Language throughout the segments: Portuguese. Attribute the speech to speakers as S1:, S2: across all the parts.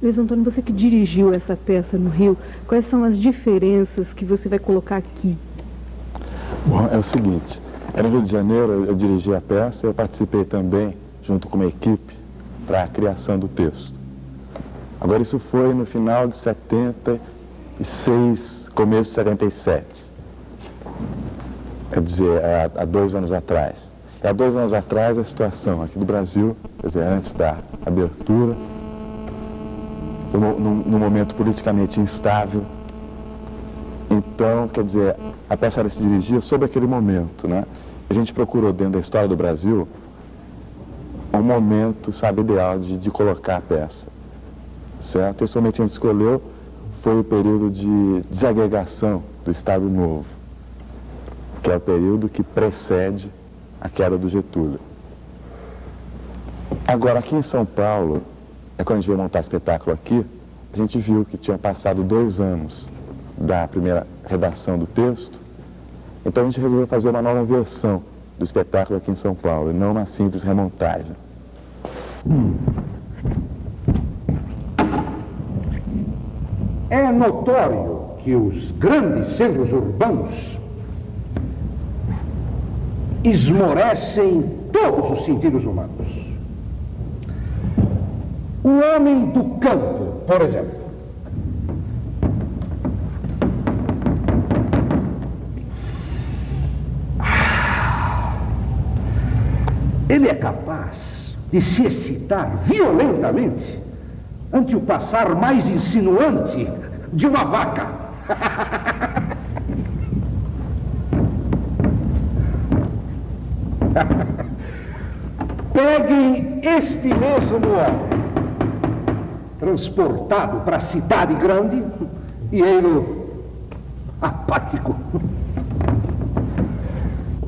S1: Luiz Antônio, você que dirigiu essa peça no Rio, quais são as diferenças que você vai colocar aqui?
S2: Bom, é o seguinte, no Rio de Janeiro eu dirigi a peça eu participei também, junto com uma equipe, para a criação do texto. Agora isso foi no final de 76, começo de 77. Quer dizer, há, há dois anos atrás. E há dois anos atrás a situação aqui do Brasil, quer dizer, antes da abertura, num, num momento politicamente instável. Então, quer dizer, a peça se dirigia sobre aquele momento, né? A gente procurou dentro da história do Brasil um momento, sabe, ideal de, de colocar a peça, certo? Esse momento que a gente escolheu foi o período de desagregação do Estado Novo, que é o período que precede a queda do Getúlio. Agora, aqui em São Paulo, é quando a gente veio montar o espetáculo aqui, a gente viu que tinha passado dois anos da primeira redação do texto, então a gente resolveu fazer uma nova versão do espetáculo aqui em São Paulo, e não uma simples remontagem.
S3: É notório que os grandes centros urbanos esmorecem todos os sentidos humanos. O homem do campo, por exemplo, ele é capaz de se excitar violentamente ante o passar mais insinuante de uma vaca. Peguem este mesmo homem, transportado para a cidade grande, e ele apático.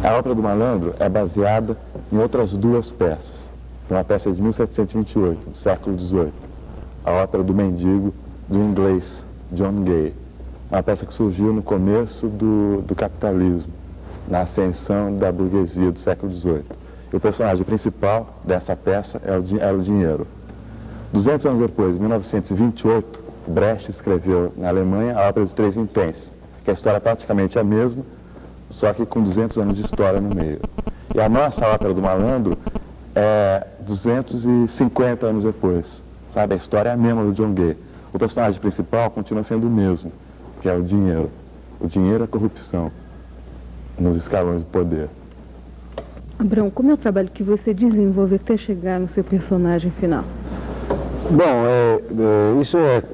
S2: A obra do malandro é baseada em outras duas peças. Uma peça de 1728, do século XVIII, a ópera do mendigo, do inglês John Gay. Uma peça que surgiu no começo do, do capitalismo, na ascensão da burguesia do século XVIII. E o personagem principal dessa peça é o, era o dinheiro. 200 anos depois, em 1928, Brecht escreveu na Alemanha a ópera dos Três Vinténs, que a história é praticamente a mesma, só que com 200 anos de história no meio. E a nossa ópera do malandro é 250 anos depois, sabe? A história é a mesma do John Gay. O personagem principal continua sendo o mesmo, que é o dinheiro. O dinheiro é a corrupção nos escalões de poder.
S1: Abrão, como é o trabalho que você desenvolve até chegar no seu personagem final?
S4: Bom, é, é, isso é,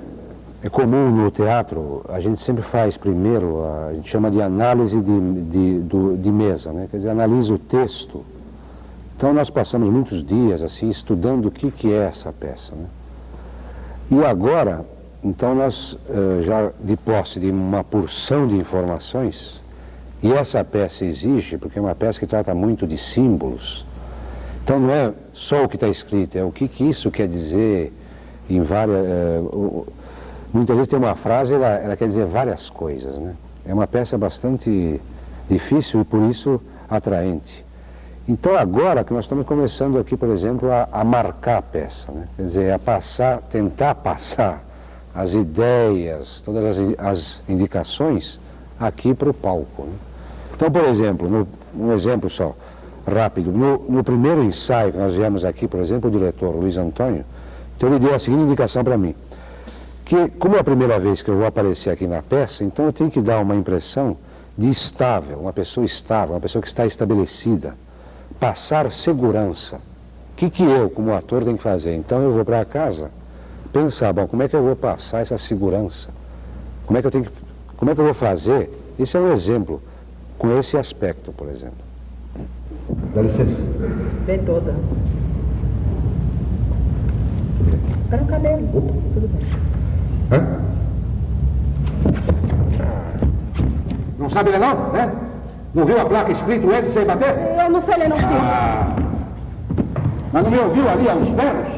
S4: é, comum no teatro. A gente sempre faz primeiro, a, a gente chama de análise de, de, do, de mesa, né? quer dizer, analisa o texto. Então nós passamos muitos dias assim estudando o que, que é essa peça. Né? E agora, então nós, eh, já de posse de uma porção de informações, e essa peça exige, porque é uma peça que trata muito de símbolos. Então não é só o que está escrito, é o que, que isso quer dizer em várias. É, muitas vezes tem uma frase, ela, ela quer dizer várias coisas. Né? É uma peça bastante difícil e por isso atraente. Então agora que nós estamos começando aqui, por exemplo, a, a marcar a peça, né? quer dizer, a passar, tentar passar as ideias, todas as, as indicações aqui para o palco. Né? Então, por exemplo, no, um exemplo só, rápido, no, no, primeiro ensaio que nós viemos aqui, por exemplo, o diretor Luiz Antônio, então ele deu a seguinte indicação para mim, que como é a primeira vez que eu vou aparecer aqui na peça, então eu tenho que dar uma impressão de estável, uma pessoa estável, uma pessoa que está estabelecida, passar segurança. O que, que eu, como ator, tenho que fazer? Então eu vou para casa pensar, bom, como é que eu vou passar essa segurança? Como é que eu tenho que como é que eu vou fazer? Isso é um exemplo, com esse aspecto, por exemplo.
S3: Dá licença.
S5: Vem toda. Para o cabelo. Opa. Tudo bem. Hã?
S3: Não sabe ler não, né? Não viu a placa escrito entre sem bater?
S5: Eu não sei ler não, filho.
S3: Ah. Mas não me ouviu ali aos berros?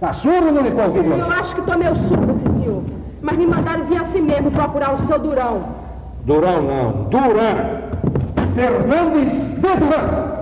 S3: Tá surdo ou não me convidou?
S5: Eu acho que tô meio surdo, esse senhor. Mas me mandaram vir assim mesmo procurar o seu Durão.
S3: Durão não, Duran. Fernandes de Duran.